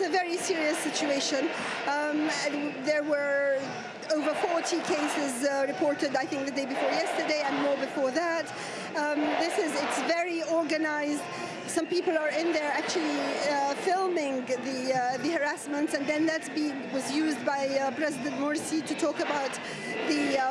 it's a very serious situation. Um, there were over 40 cases uh, reported, I think, the day before yesterday and more before that. Um, this is, it's very organized. Some people are in there actually uh, filming the, uh, the harassments and then that was used by uh, President Morsi to talk about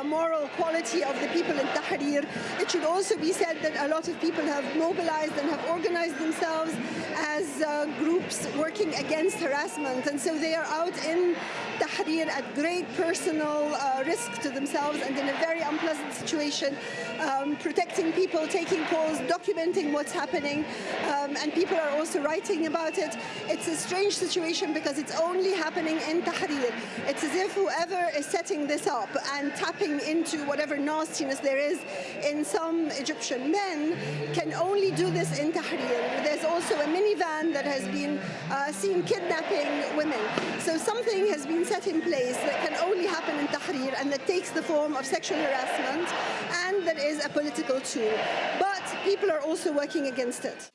moral quality of the people in Tahrir. It should also be said that a lot of people have mobilized and have organized themselves as uh, groups working against harassment and so they are out in Tahrir at great personal uh, risk to themselves and in a very unpleasant situation, um, protecting people, taking calls, documenting what's happening, um, and people are also writing about it. It's a strange situation because it's only happening in Tahrir. It's as if whoever is setting this up and tapping into whatever nastiness there is in some Egyptian men can only do this in Tahrir. There's also a minivan that has been uh, seen kidnapping women. So something has been set in place that can only happen in Tahrir and that takes the form of sexual harassment and that is a political tool. But people are also working against it.